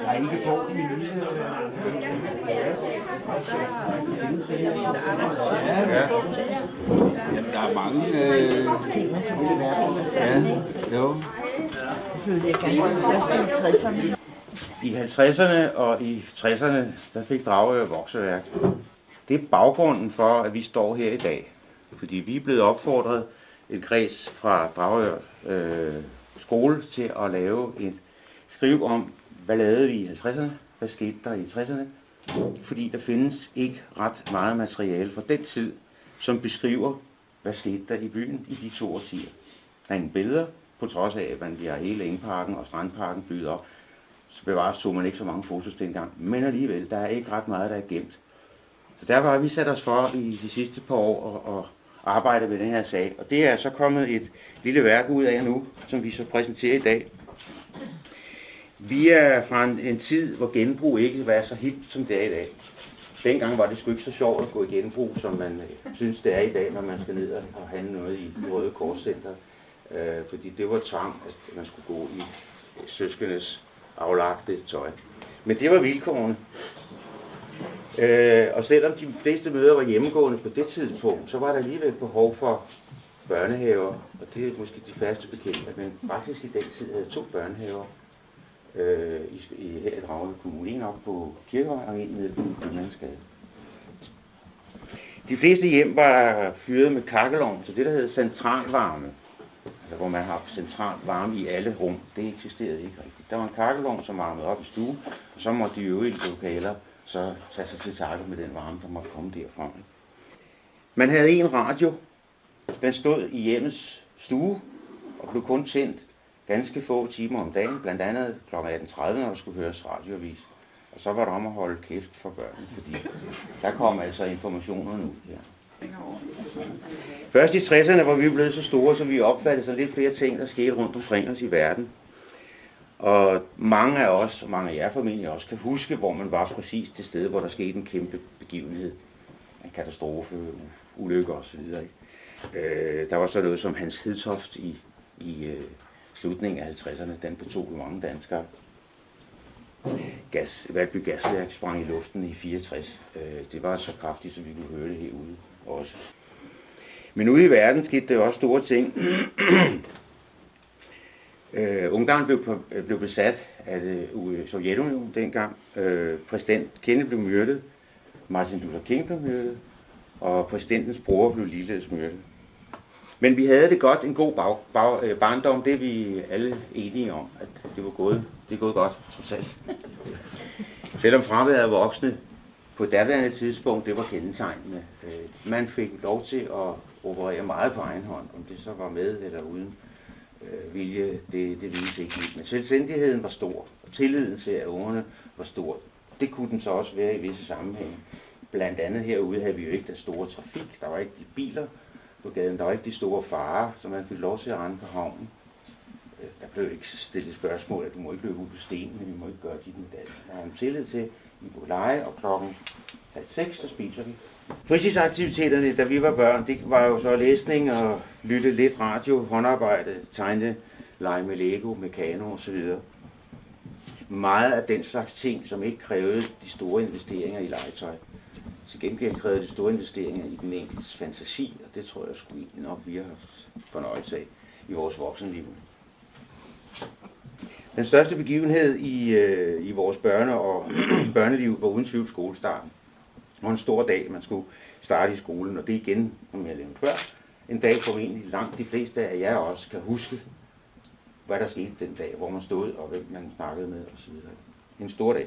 Jeg er ikke på min lille... Ja. Jamen, der er mange... Øh... Ja, jo. I 50'erne og i 60'erne, der fik Dragør vokseværk. Det er baggrunden for, at vi står her i dag. Fordi vi er blevet opfordret en kreds fra Dragør øh, skole til at lave et skriv om, hvad lavede vi i 50'erne, hvad skete der i 60'erne. Fordi der findes ikke ret meget materiale fra den tid, som beskriver, hvad skete der i byen i de to årtier. Der er ingen billeder, på trods af, at man har hele Engparken og Strandparken bygget op. Så bevares tog man ikke så mange fotos dengang. Men alligevel, der er ikke ret meget, der er gemt. Så derfor har vi sat os for i de sidste par år at, at arbejde med den her sag. Og det er så kommet et lille værk ud af nu, som vi så præsenterer i dag. Vi er fra en, en tid, hvor genbrug ikke var så helt som det er i dag. Dengang var det sgu ikke så sjovt at gå i genbrug, som man øh, synes, det er i dag, når man skal ned og handle noget i Røde Korscenter. Øh, fordi det var tvang, at man skulle gå i øh, søskendes aflagte tøj. Men det var vilkårene. Øh, og selvom de fleste møder var hjemmegående på det tidspunkt, så var der alligevel behov for børnehaver, og det er måske de færreste bekendte, men faktisk i den tid havde to børnehaver øh, i, i, her i Dragende Kommune. En op på Kirkevej og en nede på Købmandsgade. De fleste hjem var fyret med kakkelovn, så det der hedder centralvarme, altså hvor man har central varme i alle rum, det eksisterede ikke rigtigt. Der var en kakkelovn, som varmede op i stuen, og så måtte de øvrige lokaler så tage sig til takke med den varme, der måtte komme derfra. Man havde en radio, den stod i hjemmets stue, og blev kun tændt ganske få timer om dagen, blandt andet kl. 18.30, når der skulle høres radioavis. Og så var der om at holde kæft for børnene, fordi der kom altså informationer nu. her. Først i 60'erne var vi blevet så store, så vi opfattede så lidt flere ting, der skete rundt omkring os i verden. Og mange af os, og mange af jer formentlig også, kan huske, hvor man var præcis til stede, hvor der skete en kæmpe begivenhed. En katastrofe, ulykke osv. Øh, der var så noget som Hans Hedtoft i, i øh, slutningen af 50'erne. Den betog mange danskere. Gas, Valby Gasværk sprang i luften i 64. Øh, det var så kraftigt, så vi kunne høre det herude også. Men ude i verden skete der også store ting. Øh, Ungarn blev, øh, blev besat af det, øh, Sovjetunionen dengang. Øh, præsident Kennedy blev myrdet, Martin Luther King blev myrdet, og præsidentens bror blev ligeledes myrdet. Men vi havde det godt, en god bag, bag, øh, barndom, det er vi alle enige om, at det var gået, det er gået godt, trods alt. Selvom fraværet af voksne på daværende tidspunkt, det var kendetegnende. Øh, man fik lov til at operere meget på egen hånd, om det så var med eller uden øh, vilje, det, det vides ikke helt. Men selvstændigheden var stor, og tilliden til, at ungerne var stor. Det kunne den så også være i visse sammenhænge. Blandt andet herude havde vi jo ikke den store trafik. Der var ikke de biler på gaden. Der var ikke de store farer, som man fik lov til at rende på havnen. Øh, der blev ikke stillet spørgsmål, at du må ikke løbe ud på stenene, vi må ikke gøre dit med det. Der er en tillid til, at vi må lege, og klokken halv seks, så spiser vi. Fritidsaktiviteterne, da vi var børn, det var jo så læsning og lytte lidt radio, håndarbejde, tegne, lege med Lego, med kano osv. Meget af den slags ting, som ikke krævede de store investeringer i legetøj. Til gengæld krævede de store investeringer i den enkeltes fantasi, og det tror jeg sgu nok, vi har haft fornøjelse af i vores voksenliv. Den største begivenhed i, øh, i vores børne- og børneliv var uden tvivl skolestarten. Og en stor dag, man skulle starte i skolen, og det igen, som jeg nævnte før, en dag, hvor egentlig langt de fleste af jer også kan huske, hvad der skete den dag, hvor man stod, og hvem man snakkede med osv. En stor dag.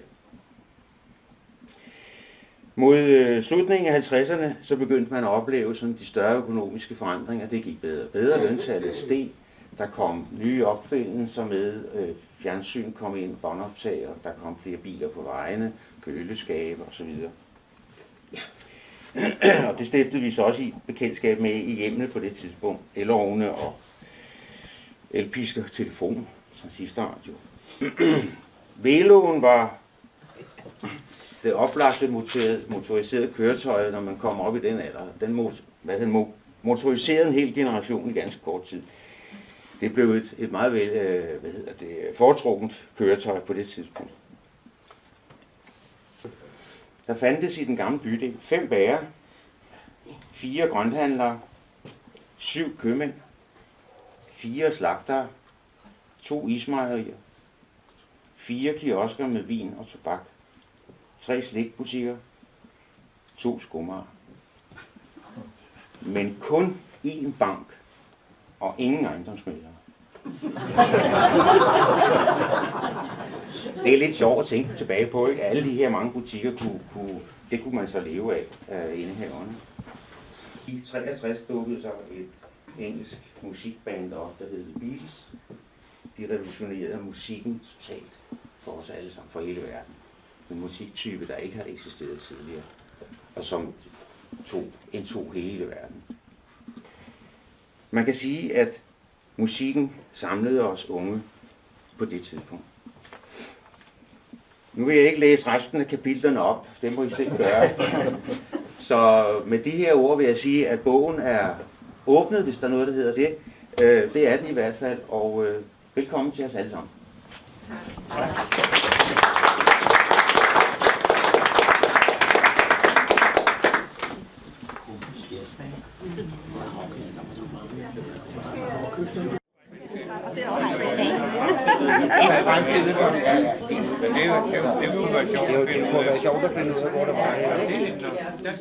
Mod øh, slutningen af 50'erne, så begyndte man at opleve sådan de større økonomiske forandringer. Det gik bedre og bedre. Løntallet steg. Der kom nye opfindelser med. Øh, fjernsyn kom ind, båndoptager. Der kom flere biler på vejene, køleskabe osv. og det stiftede vi så også i bekendtskab med i hjemmene på det tidspunkt. Elovne og elpisker, telefon, transistorradio. Veloen var det oplagte motoriserede, motoriserede køretøj, når man kommer op i den alder. Den, mot, hvad den motoriserede en hel generation i ganske kort tid. Det blev et, et meget vel, øh, hvad hedder det, foretrukket køretøj på det tidspunkt. Der fandtes i den gamle bydel fem bager, fire grønthandlere, syv købmænd, fire slagtere, to ismejerier, fire kiosker med vin og tobak, tre slikbutikker, to skummer. Men kun én bank og ingen ejendomsmælere. Det er lidt sjovt at tænke tilbage på, ikke? Alle de her mange butikker, kunne, kunne, det kunne man så leve af, øh, af indehaverne. I 63 dukkede så et engelsk musikband op, der hed The Beatles. De revolutionerede musikken totalt for os alle sammen, for hele verden. En musiktype, der ikke har eksisteret tidligere, og som tog, indtog hele verden. Man kan sige, at musikken samlede os unge på det tidspunkt. Nu vil jeg ikke læse resten af kapitlerne op, det må I selv gøre. Så med de her ord vil jeg sige, at bogen er åbnet, hvis der er noget, der hedder det. Øh, det er den i hvert fald, og øh, velkommen til os alle sammen. Men det, er jo- det, er jo- det kunne være sjovt at finde ud af. sjovt at finde ud af, hvor der var Det er